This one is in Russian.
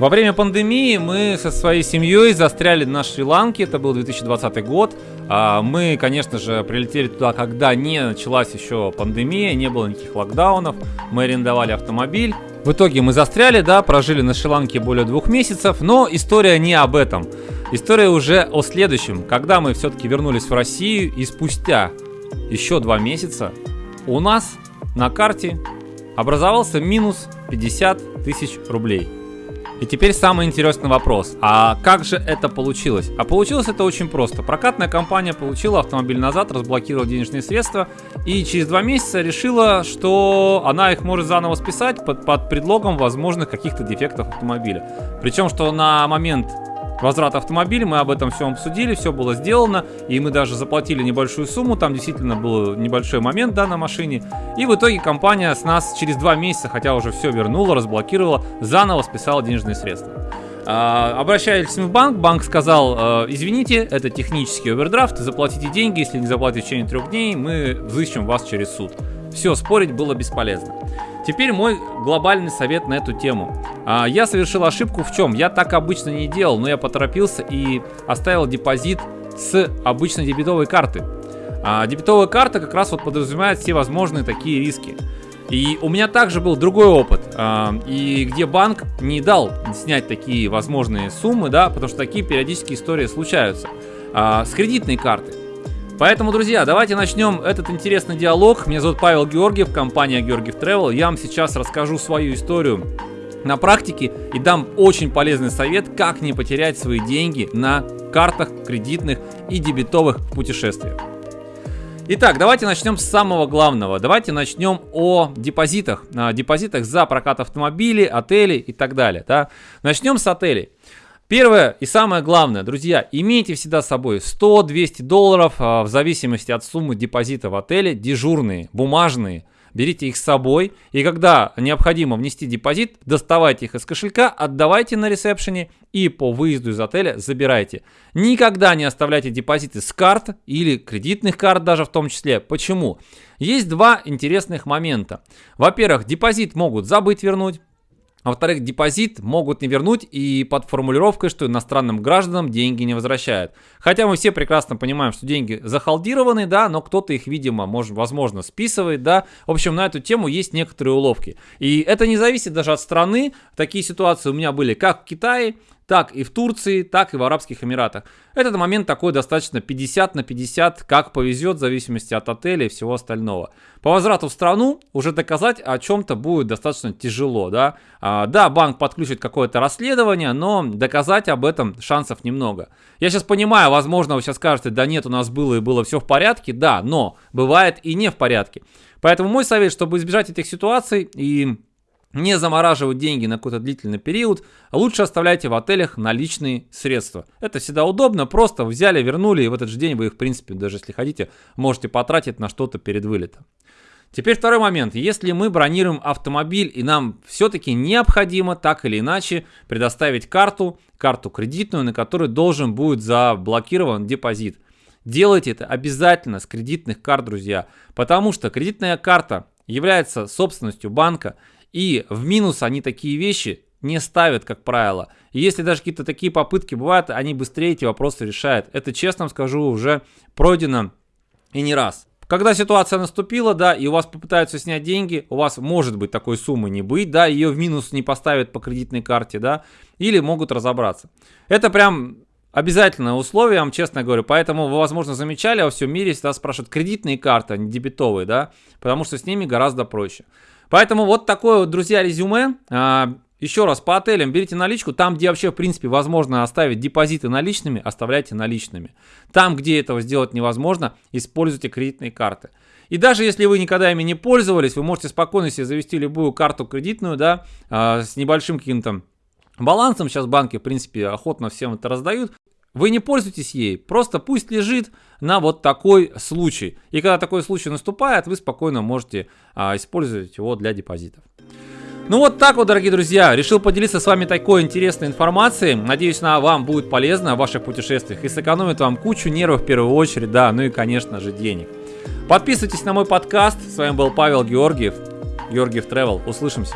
Во время пандемии мы со своей семьей застряли на Шри-Ланке, это был 2020 год. А, мы, конечно же, прилетели туда, когда не началась еще пандемия, не было никаких локдаунов. Мы арендовали автомобиль. В итоге мы застряли, да, прожили на Шри-Ланке более двух месяцев, но история не об этом. История уже о следующем. Когда мы все-таки вернулись в Россию и спустя еще два месяца у нас на карте образовался минус 50 тысяч рублей. И теперь самый интересный вопрос. А как же это получилось? А получилось это очень просто. Прокатная компания получила автомобиль назад, разблокировала денежные средства и через два месяца решила, что она их может заново списать под, под предлогом возможных каких-то дефектов автомобиля. Причем, что на момент возврат автомобиля, мы об этом все обсудили, все было сделано, и мы даже заплатили небольшую сумму, там действительно был небольшой момент, да, на машине, и в итоге компания с нас через два месяца, хотя уже все вернула, разблокировала, заново списала денежные средства. А, обращались мы в банк, банк сказал, «А, извините, это технический овердрафт, заплатите деньги, если не заплатите в течение трех дней, мы взыщем вас через суд. Все, спорить было бесполезно. Теперь мой глобальный совет на эту тему. А, я совершил ошибку в чем? Я так обычно не делал, но я поторопился и оставил депозит с обычной дебетовой карты. А дебетовая карта как раз вот подразумевает все возможные такие риски. И у меня также был другой опыт, а, и где банк не дал снять такие возможные суммы, да, потому что такие периодические истории случаются. С кредитной карты. Поэтому, друзья, давайте начнем этот интересный диалог. Меня зовут Павел Георгиев, компания Георгиев Travel. Я вам сейчас расскажу свою историю на практике и дам очень полезный совет, как не потерять свои деньги на картах кредитных и дебетовых путешествиях. Итак, давайте начнем с самого главного. Давайте начнем о депозитах. О депозитах за прокат автомобилей, отелей и так далее. Да? Начнем с отелей. Первое и самое главное, друзья, имейте всегда с собой 100-200 долларов а, в зависимости от суммы депозита в отеле, дежурные, бумажные. Берите их с собой, и когда необходимо внести депозит, доставайте их из кошелька, отдавайте на ресепшене и по выезду из отеля забирайте. Никогда не оставляйте депозиты с карт или кредитных карт даже в том числе. Почему? Есть два интересных момента. Во-первых, депозит могут забыть вернуть, а во-вторых, депозит могут не вернуть и под формулировкой, что иностранным гражданам деньги не возвращают. Хотя мы все прекрасно понимаем, что деньги захалдированы, да, но кто-то их, видимо, может, возможно, списывает, да. В общем, на эту тему есть некоторые уловки. И это не зависит даже от страны. Такие ситуации у меня были как в Китае, так и в Турции, так и в Арабских Эмиратах. Этот момент такой достаточно 50 на 50, как повезет, в зависимости от отеля и всего остального. По возврату в страну уже доказать о чем-то будет достаточно тяжело, да. А, да, банк подключит какое-то расследование, но доказать об этом шансов немного. Я сейчас понимаю, возможно, вы сейчас скажете, да нет, у нас было и было все в порядке, да, но бывает и не в порядке. Поэтому мой совет, чтобы избежать этих ситуаций и не замораживать деньги на какой-то длительный период, лучше оставляйте в отелях наличные средства. Это всегда удобно, просто взяли, вернули, и в этот же день вы их, в принципе, даже если хотите, можете потратить на что-то перед вылетом. Теперь второй момент. Если мы бронируем автомобиль и нам все-таки необходимо так или иначе предоставить карту, карту кредитную, на которой должен будет заблокирован депозит. Делайте это обязательно с кредитных карт, друзья, потому что кредитная карта является собственностью банка, и в минус они такие вещи не ставят, как правило. И если даже какие-то такие попытки бывают, они быстрее эти вопросы решают. Это, честно скажу, уже пройдено и не раз. Когда ситуация наступила, да, и у вас попытаются снять деньги, у вас может быть такой суммы не быть, да, ее в минус не поставят по кредитной карте, да, или могут разобраться. Это прям обязательное условие, я вам честно говорю. Поэтому вы, возможно, замечали, во всем мире всегда спрашивают кредитные карты, а не дебетовые, да, потому что с ними гораздо проще. Поэтому вот такое вот, друзья, резюме. А, еще раз, по отелям берите наличку. Там, где вообще, в принципе, возможно оставить депозиты наличными, оставляйте наличными. Там, где этого сделать невозможно, используйте кредитные карты. И даже если вы никогда ими не пользовались, вы можете спокойно себе завести любую карту кредитную, да, а, с небольшим каким-то балансом. Сейчас банки, в принципе, охотно всем это раздают. Вы не пользуетесь ей, просто пусть лежит на вот такой случай. И когда такой случай наступает, вы спокойно можете а, использовать его для депозитов. Ну вот так вот, дорогие друзья, решил поделиться с вами такой интересной информацией. Надеюсь, она вам будет полезна в ваших путешествиях и сэкономит вам кучу нервов в первую очередь, да, ну и, конечно же, денег. Подписывайтесь на мой подкаст. С вами был Павел Георгиев, Георгиев Travel. Услышимся.